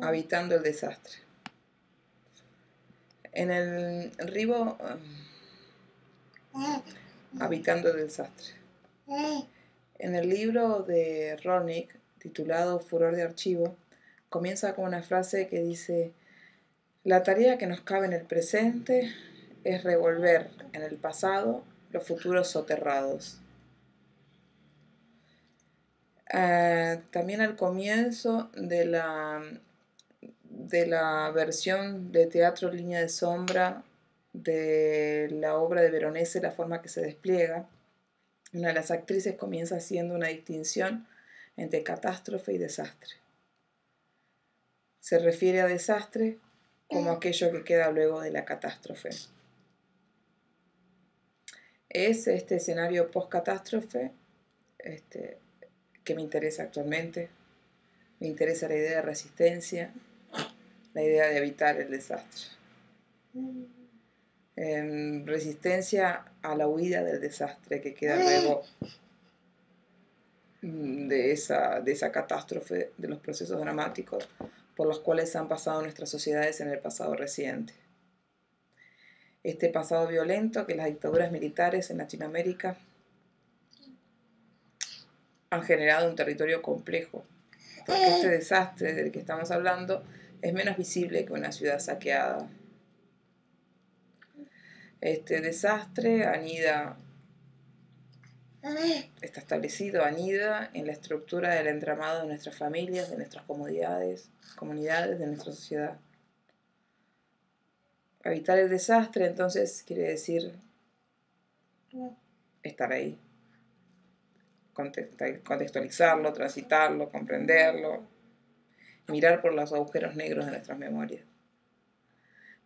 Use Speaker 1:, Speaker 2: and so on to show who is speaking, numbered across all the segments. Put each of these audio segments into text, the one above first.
Speaker 1: habitando el desastre. En el ribo, habitando el desastre. En el libro de Ronick, titulado Furor de Archivo, comienza con una frase que dice, la tarea que nos cabe en el presente es revolver en el pasado los futuros soterrados. Eh, también al comienzo de la, de la versión de teatro Línea de Sombra de la obra de Veronese, La forma que se despliega, una de las actrices comienza haciendo una distinción entre catástrofe y desastre. Se refiere a desastre como aquello que queda luego de la catástrofe. Es este escenario post-catástrofe este, que me interesa actualmente. Me interesa la idea de resistencia, la idea de evitar el desastre. Em, resistencia a la huida del desastre que queda luego mm, de esa, de esa catástrofe, de los procesos dramáticos por los cuales han pasado nuestras sociedades en el pasado reciente. Este pasado violento que las dictaduras militares en Latinoamérica han generado un territorio complejo, porque este desastre del que estamos hablando es menos visible que una ciudad saqueada. Este desastre anida, está establecido, anida en la estructura del entramado de nuestras familias, de nuestras comunidades, comunidades, de nuestra sociedad. Evitar el desastre entonces quiere decir estar ahí, contextualizarlo, transitarlo, comprenderlo, mirar por los agujeros negros de nuestras memorias.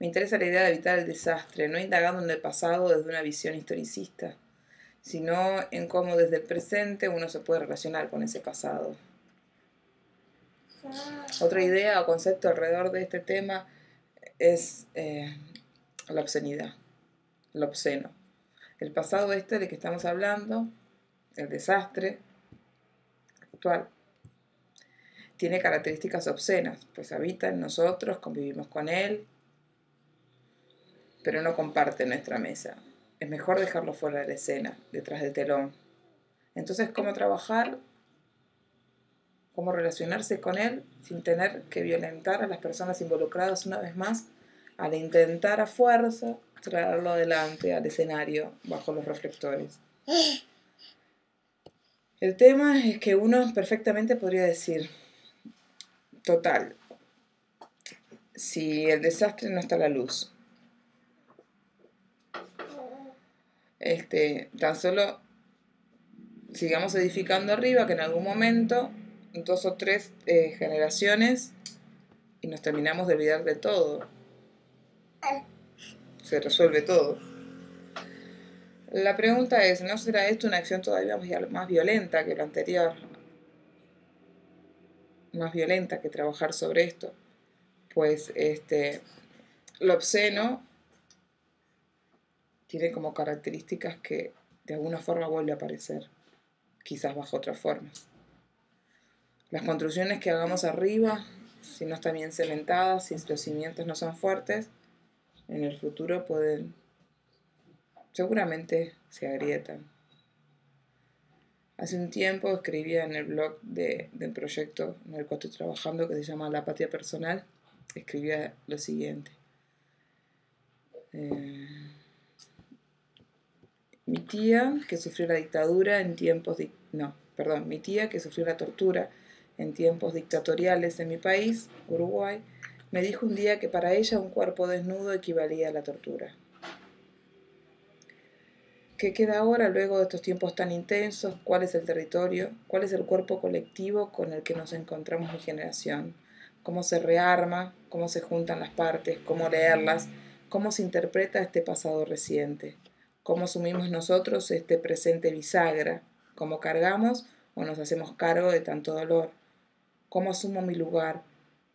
Speaker 1: Me interesa la idea de evitar el desastre, no indagando en el pasado desde una visión historicista, sino en cómo desde el presente uno se puede relacionar con ese pasado. Otra idea o concepto alrededor de este tema es eh, la obscenidad, lo obsceno. El pasado este de que estamos hablando el desastre actual, tiene características obscenas, pues habita en nosotros, convivimos con él, pero no comparte nuestra mesa. Es mejor dejarlo fuera de la escena, detrás del telón. Entonces, ¿cómo trabajar? ¿Cómo relacionarse con él sin tener que violentar a las personas involucradas una vez más al intentar a fuerza traerlo adelante al escenario bajo los reflectores? El tema es que uno perfectamente podría decir, total, si el desastre no está a la luz, este, tan solo sigamos edificando arriba, que en algún momento, dos o tres eh, generaciones, y nos terminamos de olvidar de todo. Se resuelve todo. La pregunta es, ¿no será esto una acción todavía más violenta que la anterior? Más violenta que trabajar sobre esto. Pues este, lo obsceno tiene como características que de alguna forma vuelve a aparecer, quizás bajo otras formas. Las construcciones que hagamos arriba, si no están bien cementadas, si los cimientos no son fuertes, en el futuro pueden seguramente se agrietan. Hace un tiempo escribía en el blog del proyecto en el cual estoy trabajando, que se llama La Patria Personal, escribía lo siguiente. Eh, mi tía que sufrió la dictadura en tiempos... no, perdón, mi tía que sufrió la tortura en tiempos dictatoriales en mi país, Uruguay, me dijo un día que para ella un cuerpo desnudo equivalía a la tortura. ¿Qué queda ahora luego de estos tiempos tan intensos? ¿Cuál es el territorio? ¿Cuál es el cuerpo colectivo con el que nos encontramos mi generación? ¿Cómo se rearma? ¿Cómo se juntan las partes? ¿Cómo leerlas? ¿Cómo se interpreta este pasado reciente? ¿Cómo asumimos nosotros este presente bisagra? ¿Cómo cargamos o nos hacemos cargo de tanto dolor? ¿Cómo asumo mi lugar?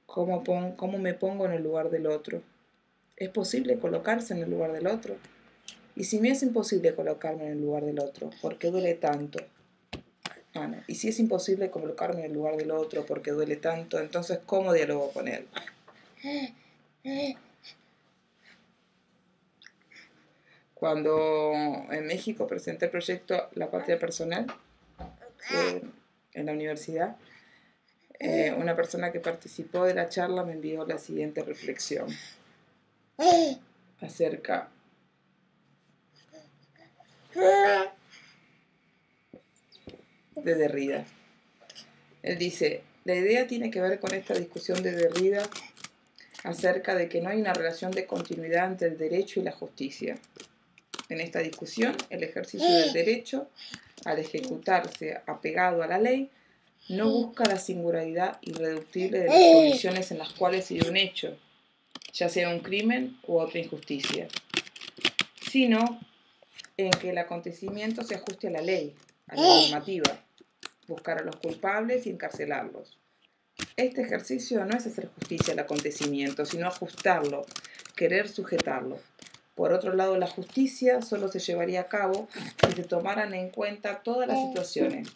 Speaker 1: ¿Cómo, ¿Cómo me pongo en el lugar del otro? ¿Es posible colocarse en el lugar del otro? Y si me es imposible colocarme en el lugar del otro, ¿por qué duele tanto? Bueno, y si es imposible colocarme en el lugar del otro porque duele tanto, entonces ¿cómo dialogo con él? Cuando en México presenté el proyecto La Patria Personal eh, en la universidad, eh, una persona que participó de la charla me envió la siguiente reflexión acerca de Derrida. Él dice, la idea tiene que ver con esta discusión de Derrida acerca de que no hay una relación de continuidad entre el derecho y la justicia. En esta discusión, el ejercicio del derecho, al ejecutarse apegado a la ley, no busca la singularidad irreductible de las condiciones en las cuales se dio un hecho, ya sea un crimen u otra injusticia, sino en que el acontecimiento se ajuste a la ley, a la normativa, buscar a los culpables y encarcelarlos. Este ejercicio no es hacer justicia al acontecimiento, sino ajustarlo, querer sujetarlo. Por otro lado, la justicia solo se llevaría a cabo si se tomaran en cuenta todas las situaciones,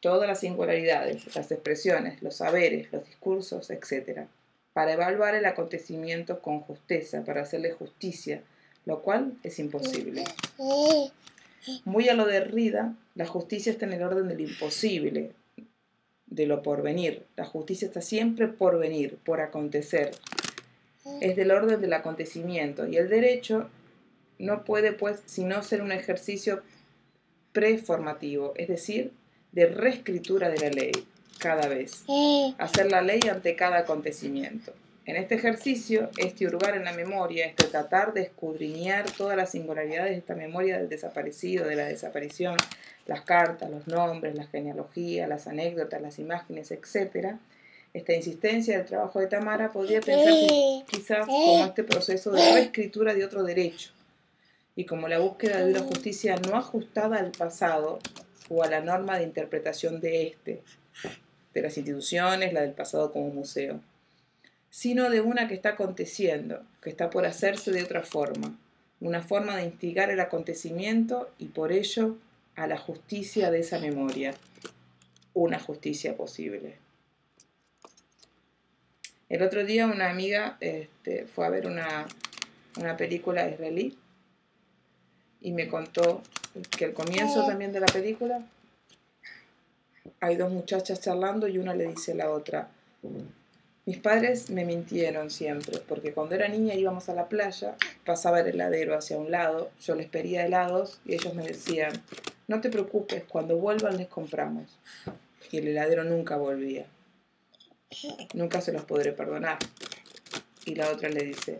Speaker 1: todas las singularidades, las expresiones, los saberes, los discursos, etc., para evaluar el acontecimiento con justeza, para hacerle justicia, lo cual es imposible. Muy a lo de Rida, la justicia está en el orden del imposible, de lo por venir. La justicia está siempre por venir, por acontecer. Es del orden del acontecimiento y el derecho no puede pues sino ser un ejercicio preformativo, es decir, de reescritura de la ley cada vez. Hacer la ley ante cada acontecimiento. En este ejercicio, este hurgar en la memoria, este tratar de escudriñar todas las singularidades de esta memoria del desaparecido, de la desaparición, las cartas, los nombres, la genealogía, las anécdotas, las imágenes, etc., esta insistencia del trabajo de Tamara podría pensarse quizás como este proceso de reescritura de otro derecho y como la búsqueda de una justicia no ajustada al pasado o a la norma de interpretación de este, de las instituciones, la del pasado como museo sino de una que está aconteciendo, que está por hacerse de otra forma, una forma de instigar el acontecimiento y por ello a la justicia de esa memoria, una justicia posible. El otro día una amiga este, fue a ver una, una película israelí y me contó que al comienzo también de la película hay dos muchachas charlando y una le dice a la otra, mis padres me mintieron siempre, porque cuando era niña íbamos a la playa, pasaba el heladero hacia un lado, yo les pedía helados y ellos me decían, no te preocupes, cuando vuelvan les compramos. Y el heladero nunca volvía. Nunca se los podré perdonar. Y la otra le dice,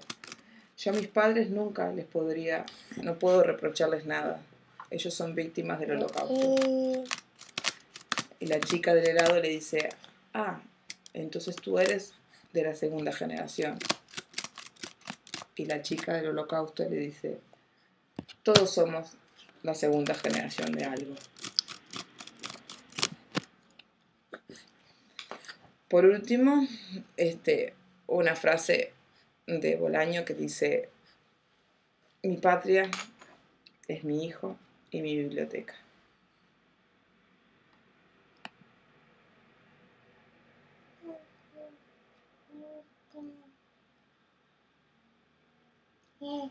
Speaker 1: yo a mis padres nunca les podría, no puedo reprocharles nada. Ellos son víctimas del holocausto. Y la chica del helado le dice, ah, entonces tú eres de la segunda generación. Y la chica del holocausto le dice, todos somos la segunda generación de algo. Por último, este, una frase de Bolaño que dice, mi patria es mi hijo y mi biblioteca.
Speaker 2: nghe.